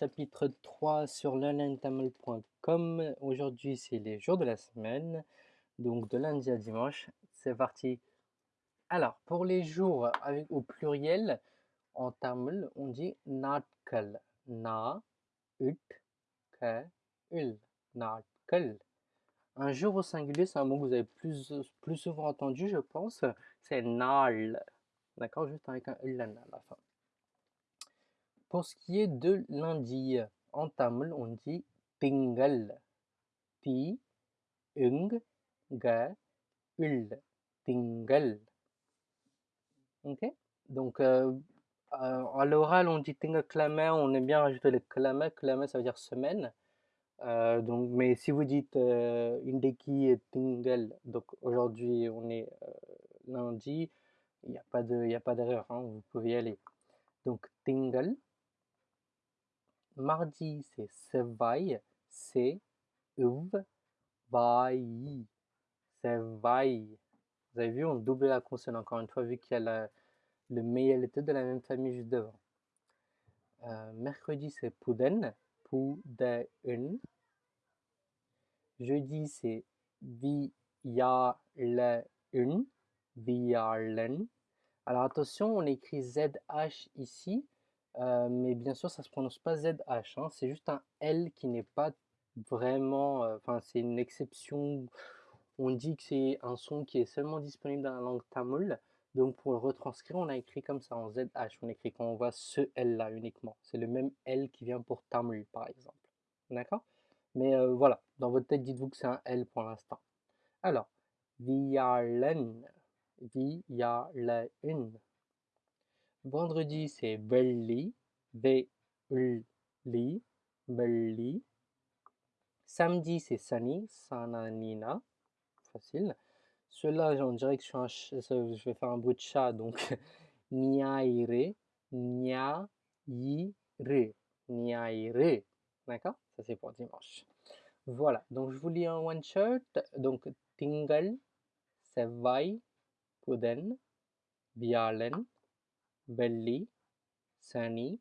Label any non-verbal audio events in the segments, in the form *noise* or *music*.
chapitre 3 sur learningtamil.com. Aujourd'hui, c'est les jours de la semaine, donc de lundi à dimanche. C'est parti. Alors, pour les jours au pluriel, en tamil, on dit natkal. Na, ut, ka, ul. Natkal. Un jour au singulier, c'est un mot que vous avez plus, plus souvent entendu, je pense. C'est nal. D'accord? Juste avec un ul à la fin. Pour ce qui est de lundi, en tamil, on dit tingal. Ti, ung, ga, ul. Tingal. Ok? Donc, euh, euh, à l'oral, on dit tingaklama, on aime bien rajouter le klama. Klama, ça veut dire semaine. Euh, donc, mais si vous dites indeki et tingal, donc aujourd'hui on est lundi, il n'y a pas d'erreur, hein, vous pouvez y aller. Donc, tingal. Mardi, c'est Sevaille, c'est Uv, Vai. Sevaille. Vous avez vu, on double la consonne encore une fois, vu qu'il y a le méialité de la même famille juste devant. Euh, mercredi, c'est Puden, Puden. Jeudi, c'est Vialen, Vialen. Alors attention, on écrit ZH ici, euh, mais bien sûr, ça se prononce pas ZH, hein. c'est juste un L qui n'est pas vraiment, euh, enfin c'est une exception. On dit que c'est un son qui est seulement disponible dans la langue tamoul. Donc pour le retranscrire, on a écrit comme ça en ZH. On écrit quand on voit ce L là uniquement. C'est le même L qui vient pour tamoul par exemple. D'accord? Mais euh, voilà, dans votre tête, dites-vous que c'est un L pour l'instant. Alors, Vialen, Vialen. Vendredi, c'est Belli, V-L-Li, Belli. Samedi, c'est Sani, Sananina. Facile. Ceux-là, on dirait que je, suis je vais faire un bruit de chat, donc *laughs* Niaire, Niaire, Niaire. D'accord? Ça, c'est pour dimanche. Voilà, donc je vous lis un one-shot. Donc, Tingal, Sevai, Puden, Bialen, Belli, Sani,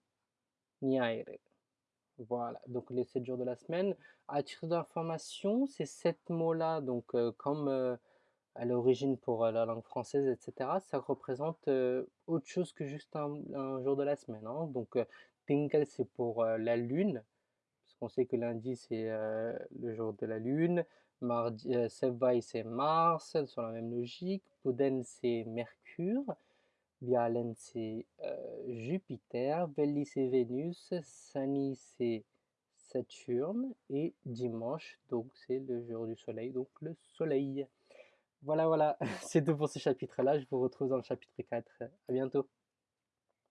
Niaire. Voilà, donc les 7 jours de la semaine. À titre d'information, ces 7 mots-là, donc euh, comme euh, à l'origine pour euh, la langue française, etc., ça représente autre chose que juste un, jour de la semaine. Hein. Donc, Tingal, c'est pour la lune, parce qu'on sait que lundi, c'est le jour de la lune. Mardi, Sevai, c'est Mars, sur la même logique. Puden, c'est Mercure. Vialen, c'est euh, Jupiter, c'est Vénus, Sani, c'est Saturne, et dimanche, donc c'est le jour du soleil, donc le soleil. Voilà, voilà, *laughs* c'est tout pour ce chapitre-là. Je vous retrouve dans le chapitre 4. À bientôt.